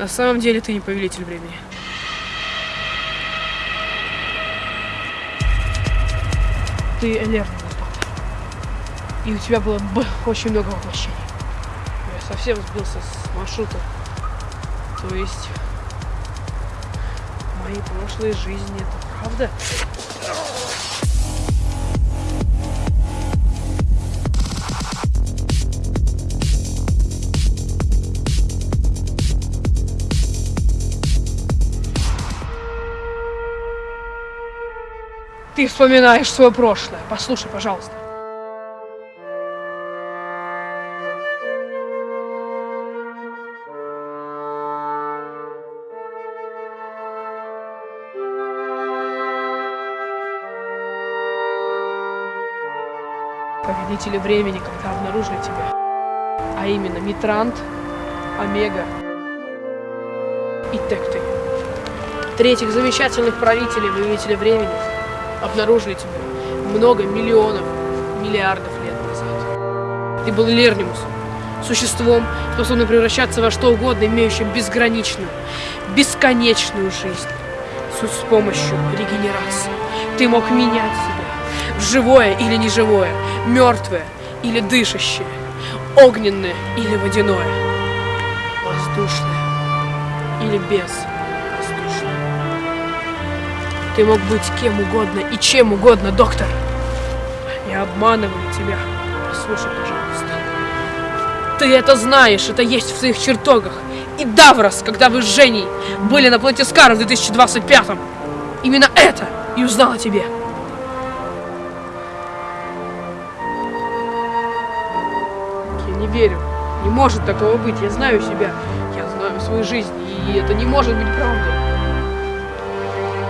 На самом деле ты не повелитель времени. Ты Элерн, И у тебя было очень много воплощений. Я совсем сбился с маршрута. То есть мои прошлые жизни, это правда? Ты вспоминаешь свое прошлое. Послушай, пожалуйста. Повелители времени, когда обнаружили тебя. А именно Митрант, Омега и Текты. Третьих замечательных правителей, повелителя времени обнаружили тебя много миллионов, миллиардов лет назад. Ты был Лернимусом, существом, способным превращаться во что угодно, имеющим безграничную, бесконечную жизнь. С помощью регенерации. Ты мог менять себя в живое или неживое, мертвое или дышащее, огненное или водяное, воздушное или без ты мог быть кем угодно и чем угодно, доктор. Я обманываю тебя. Послушай, пожалуйста. Ты это знаешь, это есть в своих чертогах. И Даврос, когда вы с Женей были на планете Скар в 2025-м. Именно это и о тебе. Я не верю. Не может такого быть. Я знаю себя. Я знаю свою жизнь. И это не может быть правдой.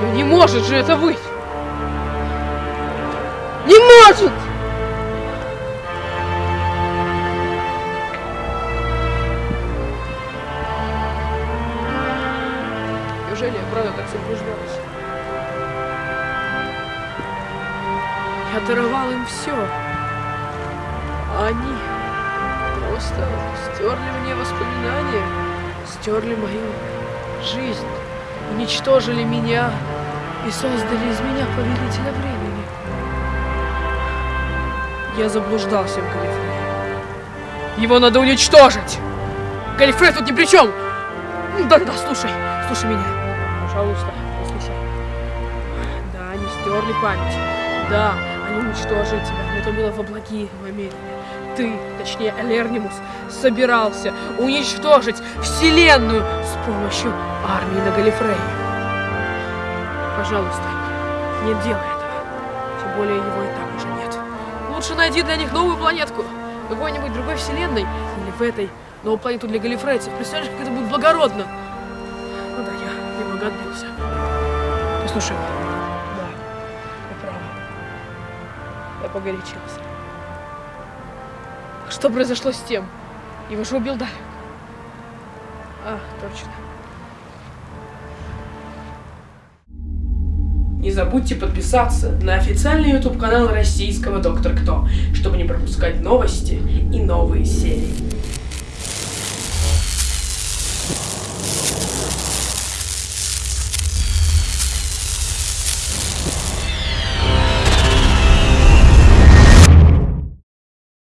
Ну не может же это быть! Не может! Неужели я правда так заблуждалась? Я даровал им все. А они просто стерли мне воспоминания, стерли мою жизнь уничтожили меня и создали из меня повелителя времени. Я заблуждался в Галифрее. Его надо уничтожить! Галифрей тут ни при чем! Да-да-да, слушай, слушай меня. Пожалуйста, послушай. Да, они стерли память. Да, они уничтожили тебя, но это было во благие намерения. Ты, точнее Элернимус, собирался уничтожить Вселенную с помощью армии на Галифрее. Пожалуйста, не делай этого. Тем более его и так уже нет. Лучше найди для них новую планетку. Какой-нибудь другой вселенной. Или в этой новую планету для галифрейцев. Представляешь, как это будет благородно. Ну да, я немного отбился. Послушай, да, ты права. Я погорячился. Что произошло с тем? Его же убил Далек. А, точно. Не забудьте подписаться на официальный YouTube канал российского Доктор Кто, чтобы не пропускать новости и новые серии.